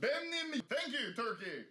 Benim. Thank you, Turkey.